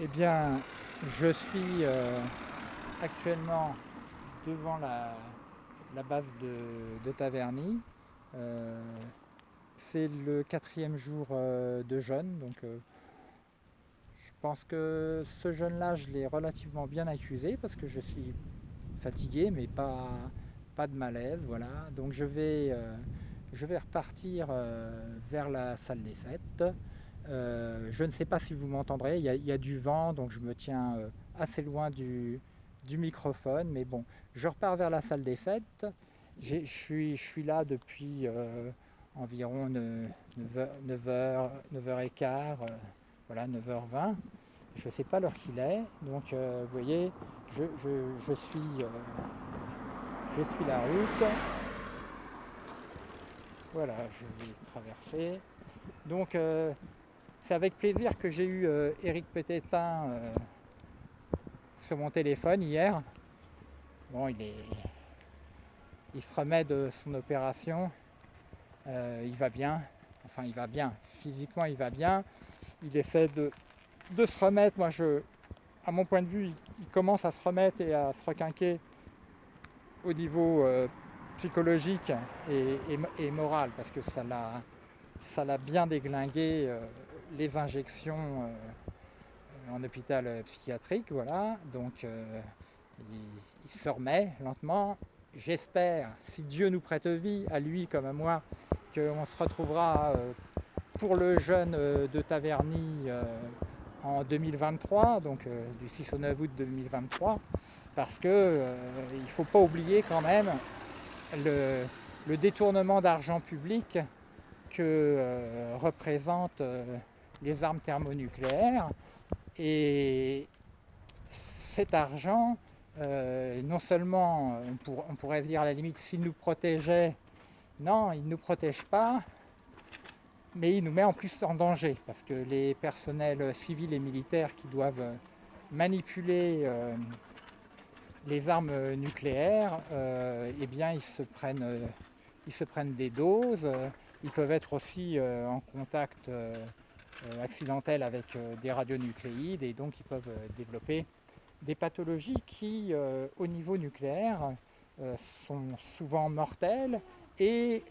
Eh bien, je suis euh, actuellement devant la, base de, Taverny. Euh, c'est le quatrième jour euh, de jeûne, donc je pense que ce jeûne-là, je l'ai relativement bien accusé parce que je suis fatigué, mais pas, de malaise, voilà. Donc je vais, je vais repartir vers la salle des fêtes. Euh, je ne sais pas si vous m'entendrez, il y, a- du vent, donc je me tiens euh, assez loin du, microphone, mais bon, je repars vers la salle des fêtes. Je suis, là depuis euh, environ 9h, 9h, 9h15, euh, voilà, 9h20. Je ne sais pas l'heure qu'il est, donc vous voyez, je, suis, je suis la route. Voilà, je vais traverser. Donc, c'est avec plaisir que j'ai eu euh, Eric Pététin euh, sur mon téléphone hier. Bon, il est, il se remet de son opération. Euh, il va bien. Enfin, il va bien. Physiquement, il va bien. Il essaie de, se remettre. Moi, je, à mon point de vue, il, commence à se remettre et à se requinquer au niveau euh, psychologique et, et et moral parce que ça l'a bien déglingué les injections euh, en hôpital euh, psychiatrique voilà. Donc euh, il, se remet lentement. J'espère si Dieu nous prête vie à lui comme à moi qu'on se retrouvera pour le jeûne de Taverny en 2023 donc du 6 au 9 août 2023 parce que euh, il faut pas oublier quand même le, détournement d'argent public que représentent euh, les armes thermonucléaires et cet argent euh, non seulement on, pour- on pourrait se dire à la limite s'il nous protégeait non il ne nous protège pas mais il nous met en plus en danger parce que les personnels civils et militaires qui doivent manipuler euh, les armes nucléaires, euh, eh bien, ils se prennent, ils se prennent des doses. ils peuvent être aussi en contact euh, euh, accidentel avec euh, des radionucléides et donc ils peuvent euh, développer des pathologies qui, au niveau nucléaire, sont souvent mortelles et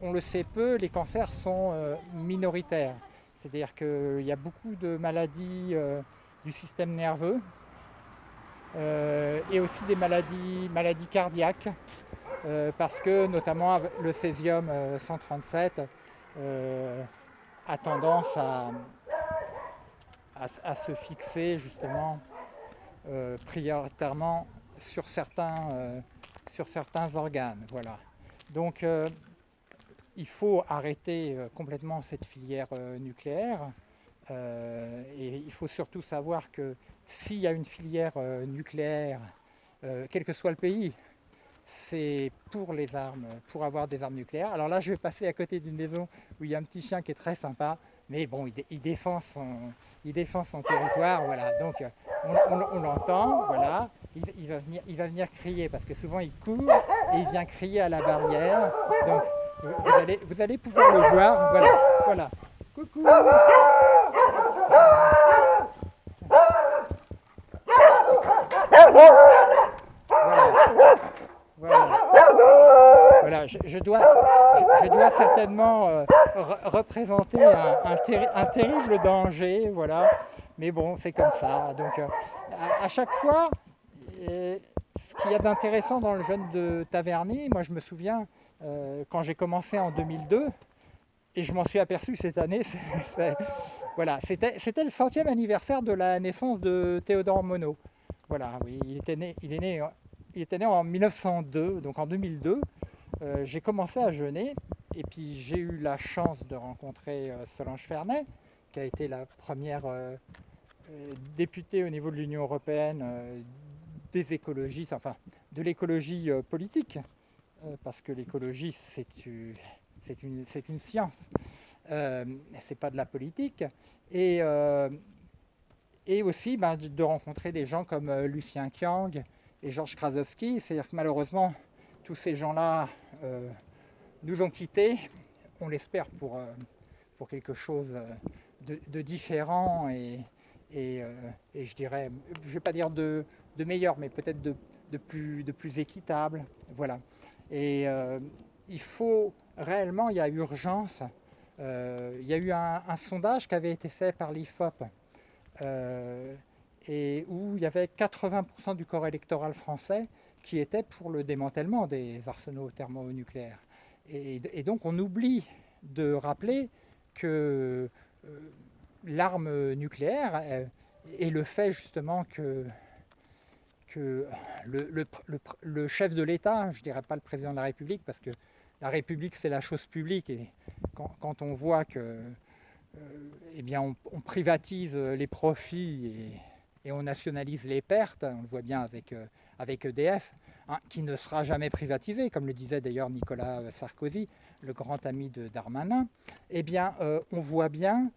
on le sait peu, les cancers sont minoritaires. C'est-à-dire qu'il y a beaucoup de maladies du système nerveux et aussi des maladies, maladies cardiaques, parce que notamment le césium euh, 137 euh, a tendance à, se fixer justement euh, prioritairement sur certains, euh, sur certains organes. Voilà. Donc euh, il faut arrêter complètement cette filière nucléaire et il faut surtout savoir que s'il y a une filière nucléaire, quel que soit le pays, c'est pour les armes, pour avoir des armes nucléaires. Alors là, je vais passer à côté d'une maison où il y a un petit chien qui est très sympa, mais bon, il, dé- il défend, son, il défend son territoire, voilà. Donc euh, on, l'entend, voilà. Il, il va venir, il va venir crier parce que souvent il court et il vient crier à la barrière. Donc vous, vous allez, vous allez pouvoir le voir, voilà, voilà. Coucou. Voilà. Voilà. Voilà, je, dois, certainement euh, re- représenter un, un terri- un terrible danger, voilà. Mais bon, c'est comme ça. Donc, euh, à, chaque fois, euh, ce qu'il y a d'intéressant dans le jeûne de Taverny, moi je me souviens quand j'ai commencé en 2002, et je m'en suis aperçu cette année, voilà, c'était le centième anniversaire de la naissance de Théodore Monod. Voilà, oui, il était né, il est né, il était né en 1902, donc en 2002. Euh, j'ai commencé à jeûner et puis j'ai eu la chance de rencontrer euh, Solange Fernet, qui a été la première euh, députée au niveau de l'Union européenne des écologistes, enfin de l'écologie politique, parce que l'écologie c'est une, c'est une science, c'est pas de la politique. Et, et aussi ben, de rencontrer des gens comme Lucien Kiang et Georges Krasowski. C'est-à-dire que malheureusement, tous ces gens-là euh, nous ont quittés, on l'espère pour, euh, pour quelque chose euh, de, de différent et, et, je dirais, je ne vais pas dire de, meilleur, mais peut-être de, plus, de plus équitable. Voilà. Et il faut réellement, il y a urgence. il y a eu un, sondage qui avait été fait par l'IFOP et où il y avait 80% du corps électoral français qui était pour le démantèlement des arsenaux thermonucléaires. Et, et donc on oublie de rappeler que euh, l'arme nucléaire est, le fait justement que, que le, le, chef de l'État, je ne dirais pas le président de la République, parce que la République c'est la chose publique, et quand, on voit que euh, eh bien, on, privatise les profits et, et on nationalise les pertes, on le voit bien avec, euh, avec EDF, hein, qui ne sera jamais privatisé, comme le disait d'ailleurs Nicolas Sarkozy, le grand ami de Darmanin, eh bien, euh, on voit bien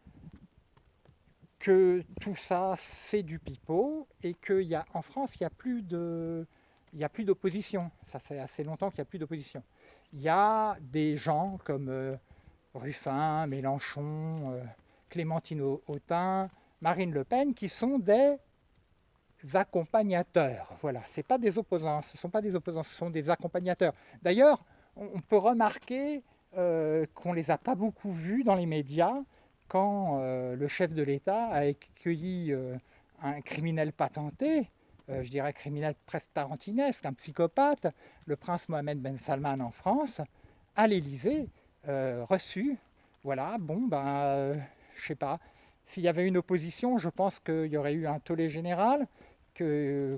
que tout ça, c'est du pipeau et qu'en France, il n'y a plus a plus d'opposition. Ça fait assez longtemps qu'il n'y a plus d'opposition. Il y a des gens comme euh, Ruffin, Mélenchon, Clémentine Autain, Marine Le Pen qui sont des accompagnateurs. Voilà, ce pas des opposants, ce ne sont pas des opposants, ce sont des accompagnateurs. D'ailleurs, on peut remarquer euh, qu'on ne les a pas beaucoup vus dans les médias quand euh, le chef de l'État a accueilli euh, un criminel patenté, je dirais criminel presque tarantinesque, un psychopathe, le prince Mohamed Ben Salman en France, à l'Élysée, reçu. Voilà, bon, ben, je sais pas, s'il y avait une opposition, je pense qu'il y aurait eu un tollé général,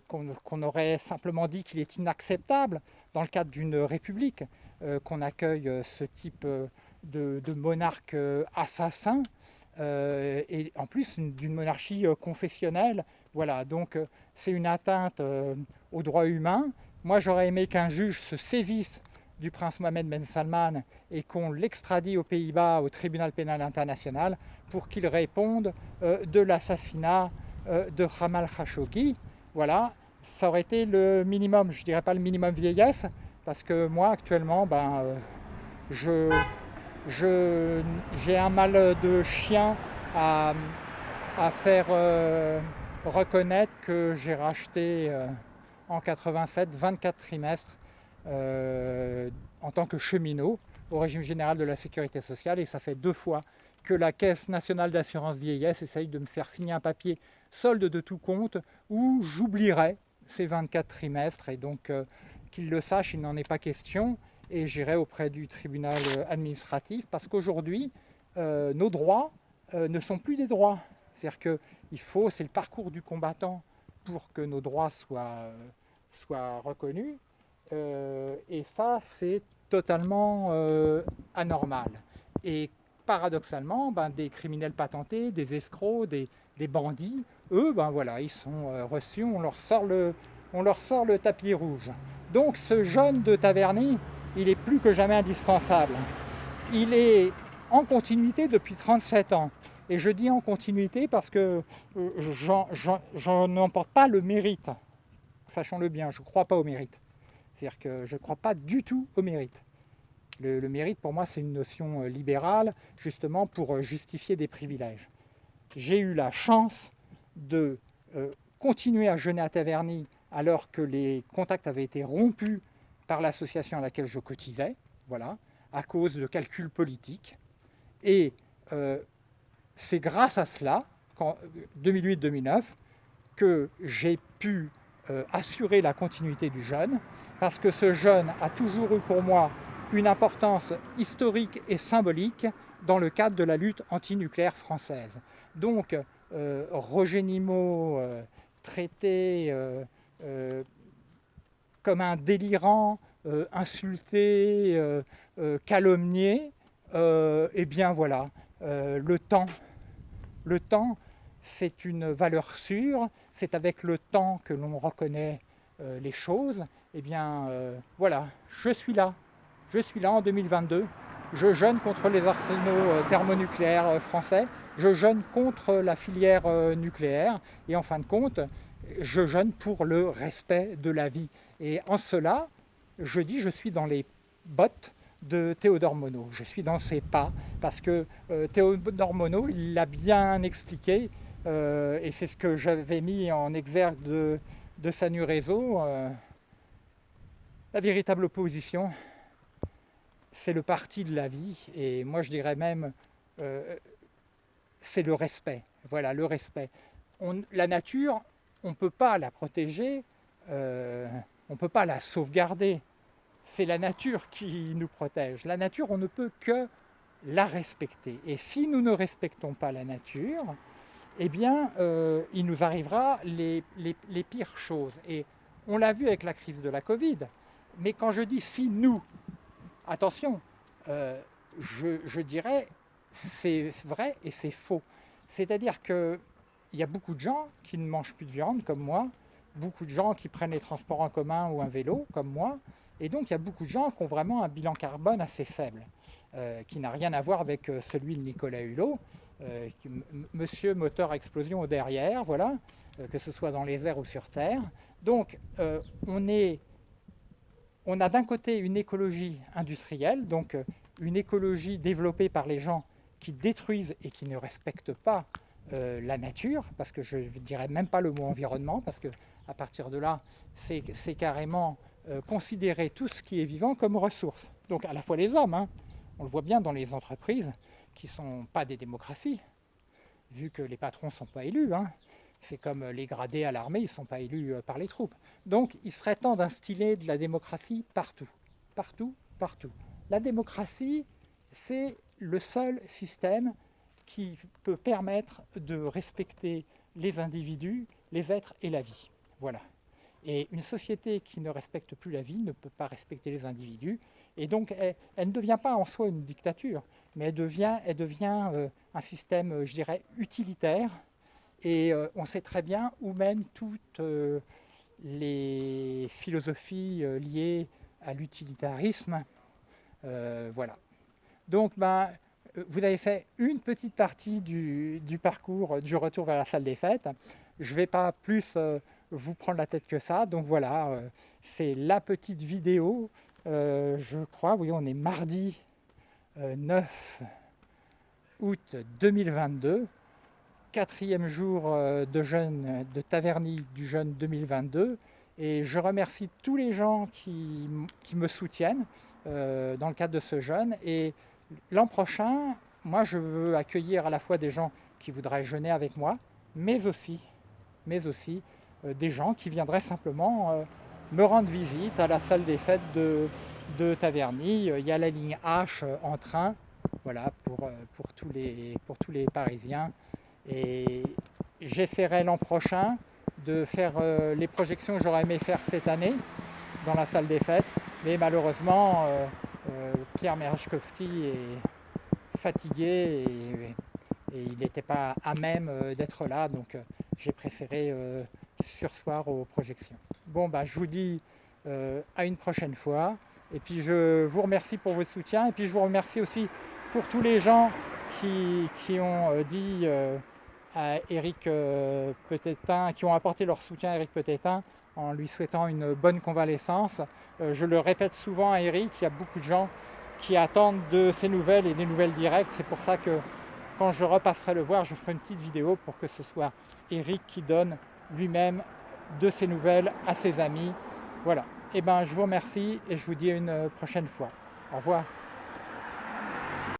qu'on aurait simplement dit qu'il est inacceptable dans le cadre d'une république euh, qu'on accueille euh, ce type euh, de, monarque assassin et en plus d'une monarchie confessionnelle. Voilà, donc c'est une atteinte aux droits humains. Moi j'aurais aimé qu'un juge se saisisse du prince Mohamed Ben Salman et qu'on l'extradie aux Pays-Bas au tribunal pénal international pour qu'il réponde de l'assassinat de Jamal Khashoggi. Voilà, ça aurait été le minimum, je dirais pas le minimum vieillesse, parce que moi actuellement, ben, euh, j'ai un mal de chien à, faire euh, reconnaître que j'ai racheté euh, en 87 24 trimestres en tant que cheminot au régime général de la sécurité sociale. Et ça fait deux fois que la Caisse nationale d'assurance vieillesse essaye de me faire signer un papier solde de tout compte où j'oublierai ces 24 trimestres et donc euh, qu'il le sache, il n'en est pas question et j'irai auprès du tribunal euh, administratif parce qu'aujourd'hui, euh, nos droits ne sont plus des droits. C'est-à-dire qu'il faut, c'est le parcours du combattant pour que nos droits soient, soient reconnus et ça, c'est totalement anormal. Et paradoxalement, ben, des criminels patentés, des escrocs, des, bandits, eux, ben voilà, ils sont euh, reçus, on leur, sort le, on leur sort le tapis rouge. Donc ce jeune de Taverny, il est plus que jamais indispensable. Il est en continuité depuis 37 ans. Et je dis en continuité parce que euh, j'en emporte pas le mérite. Sachons-le bien, je ne crois pas au mérite. C'est-à-dire que je ne crois pas du tout au mérite. Le, mérite, pour moi, c'est une notion euh, libérale, justement pour justifier des privilèges. J'ai eu la chance de euh, continuer à jeûner à Taverny alors que les contacts avaient été rompus par l'association à laquelle je cotisais, voilà, à cause de calculs politiques. Et c'est grâce à cela, 2008-2009, que j'ai pu assurer la continuité du jeûne, parce que ce jeûne a toujours eu pour moi une importance historique et symbolique dans le cadre de la lutte antinucléaire française. Donc, euh, Roger Nimot, euh, traité euh, comme un délirant, insulté, calomnié, eh bien voilà, le temps, le temps, c'est une valeur sûre, c'est avec le temps que l'on reconnaît les choses, eh bien voilà, je suis là, je suis là en 2022, je jeûne contre les arsenaux euh, thermonucléaires euh, français, je jeûne contre la filière euh, nucléaire et en fin de compte, je jeûne pour le respect de la vie. Et en cela, je dis je suis dans les bottes de Théodore Monod. Je suis dans ses pas parce que Théodore Monod, il l'a bien expliqué, et c'est ce que j'avais mis en exergue de, de Sanu la véritable opposition, c'est le parti de la vie, et moi je dirais même, euh, c'est le respect. Voilà, le respect. On, la nature, on ne peut pas la protéger, euh, on ne peut pas la sauvegarder. C'est la nature qui nous protège. La nature, on ne peut que la respecter. Et si nous ne respectons pas la nature, eh bien, euh, il nous arrivera les, les, les pires choses. Et on l'a vu avec la crise de la Covid. Mais quand je dis si nous, attention, euh, je, dirais c'est vrai et c'est faux. C'est-à-dire qu'il y a beaucoup de gens qui ne mangent plus de viande comme moi, beaucoup de gens qui prennent les transports en commun ou un vélo comme moi, et donc il y a beaucoup de gens qui ont vraiment un bilan carbone assez faible, euh, qui n'a rien à voir avec euh, celui de Nicolas Hulot, monsieur moteur explosion au derrière, voilà, que ce soit dans les airs ou sur terre. Donc on est on a d'un côté une écologie industrielle, donc euh, une écologie développée par les gens qui détruisent et qui ne respectent pas euh, la nature, parce que je ne dirais même pas le mot environnement, parce que à partir de là, c'est carrément euh, considérer tout ce qui est vivant comme ressource. Donc à la fois les hommes, hein, on le voit bien dans les entreprises qui ne sont pas des démocraties, vu que les patrons ne sont pas élus. Hein, c'est comme les gradés à l'armée, ils ne sont pas élus par les troupes. Donc il serait temps d'instiller de la démocratie partout. Partout, partout. La démocratie, c'est le seul système qui peut permettre de respecter les individus, les êtres et la vie. Voilà. Et une société qui ne respecte plus la vie ne peut pas respecter les individus. Et donc, elle, elle ne devient pas en soi une dictature, mais elle devient, elle devient euh, un système, je dirais, utilitaire, et euh, on sait très bien où mènent toutes euh, les philosophies euh, liées à l'utilitarisme. voilà. Donc, ben, vous avez fait une petite partie du, du, parcours du retour vers la salle des fêtes. Je ne vais pas plus vous prendre la tête que ça. Donc voilà, c'est la petite vidéo. je crois, oui, on est mardi 9 août 2022 quatrième jour euh, de jeûne de Taverny du jeûne 2022 et je remercie tous les gens qui, qui me soutiennent euh, dans le cadre de ce jeûne. Et l'an prochain moi je veux accueillir à la fois des gens qui voudraient jeûner avec moi mais aussi, mais aussi euh, des gens qui viendraient simplement me rendre visite à la salle des fêtes de, de Taverny. Il y a la ligne H en train voilà pour, pour, tous, les, pour tous les parisiens et j'essaierai l'an prochain de faire euh, les projections que j'aurais aimé faire cette année dans la salle des fêtes. Mais malheureusement, euh, euh, Pierre Merechkowski est fatigué et, il n'était pas à même d'être là. Donc j'ai préféré sursoir aux projections. Bon, bah, je vous dis à une prochaine fois. Et puis je vous remercie pour votre soutien. Et puis je vous remercie aussi pour tous les gens qui, qui ont dit à Eric euh, Petétin, qui ont apporté leur soutien à Eric Petétin en lui souhaitant une bonne convalescence. Euh, je le répète souvent à Eric, il y a beaucoup de gens qui attendent de ses nouvelles et des nouvelles directes. C'est pour ça que quand je repasserai le voir, je ferai une petite vidéo pour que ce soit Eric qui donne lui-même de ses nouvelles à ses amis. Voilà. Eh ben, je vous remercie et je vous dis à une prochaine fois. Au revoir.